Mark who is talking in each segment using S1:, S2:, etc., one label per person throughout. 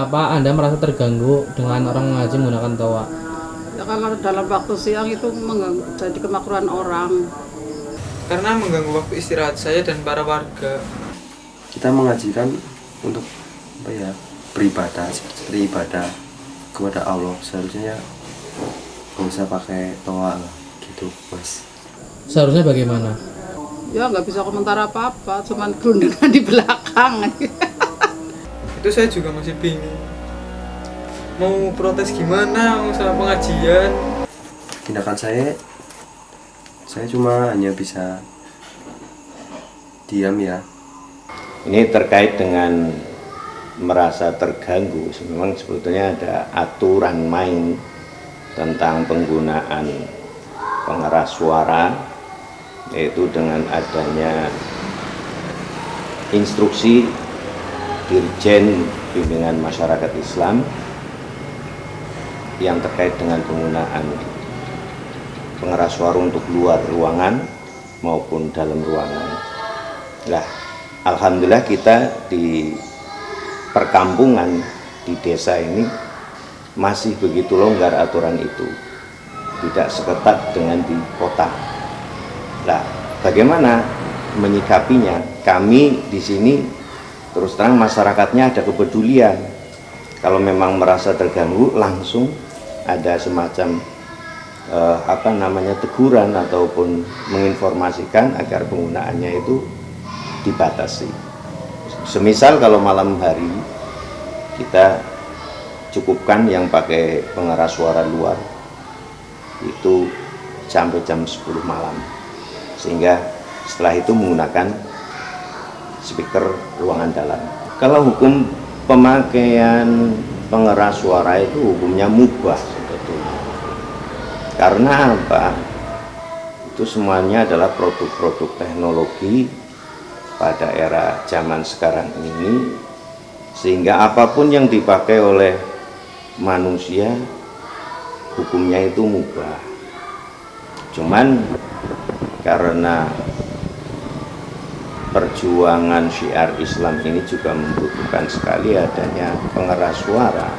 S1: Kenapa Anda merasa terganggu dengan orang mengaji menggunakan toa?
S2: Ya, kalau dalam waktu siang itu mengganggu, jadi kemakruhan orang.
S3: Karena mengganggu waktu istirahat saya dan para warga.
S4: kita mengajikan untuk apa ya beribadah seperti ibadah kepada Allah seharusnya ya nggak usah pakai toa lah gitu mas
S1: Seharusnya bagaimana?
S2: Ya nggak bisa komentar apa-apa, cuman gerundangan di belakang.
S3: Itu saya juga masih bingung. Mau protes gimana mau sama pengajian?
S4: tindakan saya saya cuma hanya bisa diam ya
S5: Ini terkait dengan merasa terganggu. Memang sebetulnya ada aturan main tentang penggunaan pengeras suara, yaitu dengan adanya instruksi Dirjen Bimbingan Masyarakat Islam yang terkait dengan penggunaan pengeras suara untuk luar ruangan maupun dalam ruangan. Nah, alhamdulillah kita di perkampungan di desa ini masih begitu longgar aturan itu. Tidak seketat dengan di kota. Nah, bagaimana menyikapinya? Kami di sini terus terang masyarakatnya ada kepedulian. Kalau memang merasa terganggu langsung ada semacam eh, apa namanya teguran ataupun menginformasikan agar penggunaannya itu dibatasi. Semisal kalau malam hari kita cukupkan yang pakai pengeras suara luar itu sampai jam 10 malam. Sehingga setelah itu menggunakan speaker ruangan dalam. Kalau hukum pemakaian pengeras suara itu hukumnya mubah sebetulnya. Karena apa? Itu semuanya adalah produk-produk teknologi pada era zaman sekarang ini sehingga apa pun yang dipakai oleh manusia hukumnya itu mubah cuman karena perjuangan syiar Islam ini juga membutuhkan sekali adanya pengeras suara.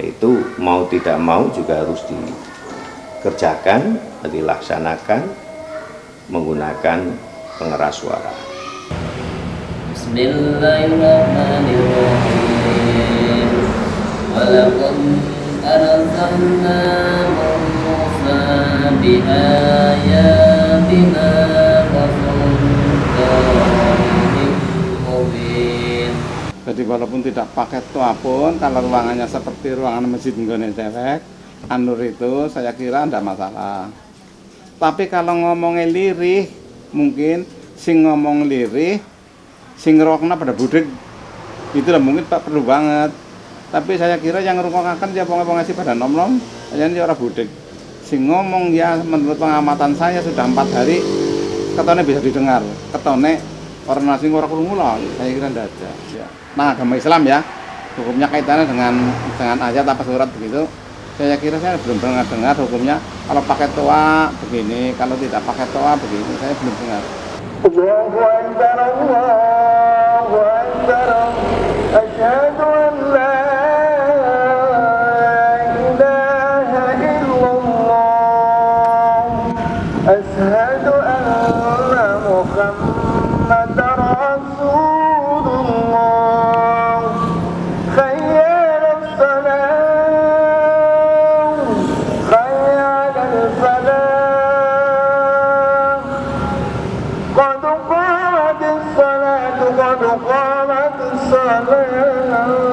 S5: Yaitu mau tidak mau juga harus dikerjakan dilaksanakan menggunakan pengeras suara.
S6: Bismillahirrahmanirrahim
S7: Jadi walaupun tidak pakai toa pun, kalau ruangannya seperti ruangan masjid Nggone Dewek, Anur itu saya kira tidak masalah. Tapi kalau ngomongnya lirih, mungkin sing ngomong lirih, sing ngerokna pada budek, itu lah mungkin pak perlu banget. Tapi saya kira yang ngerungkokakan dia mau ngasih pada nom-nom, aja ini orang budek. Sing ngomong ya menurut pengamatan saya sudah empat hari, ketone bisa didengar. Ketone Orang nasi orang mulai, saya kira tidak ada. Ya. Nah agama Islam ya, hukumnya kaitannya dengan dengan ayat apa surat begitu. Saya kira saya belum pernah dengar hukumnya kalau pakai toa begini, kalau tidak pakai toa begini, saya belum dengar.
S8: salam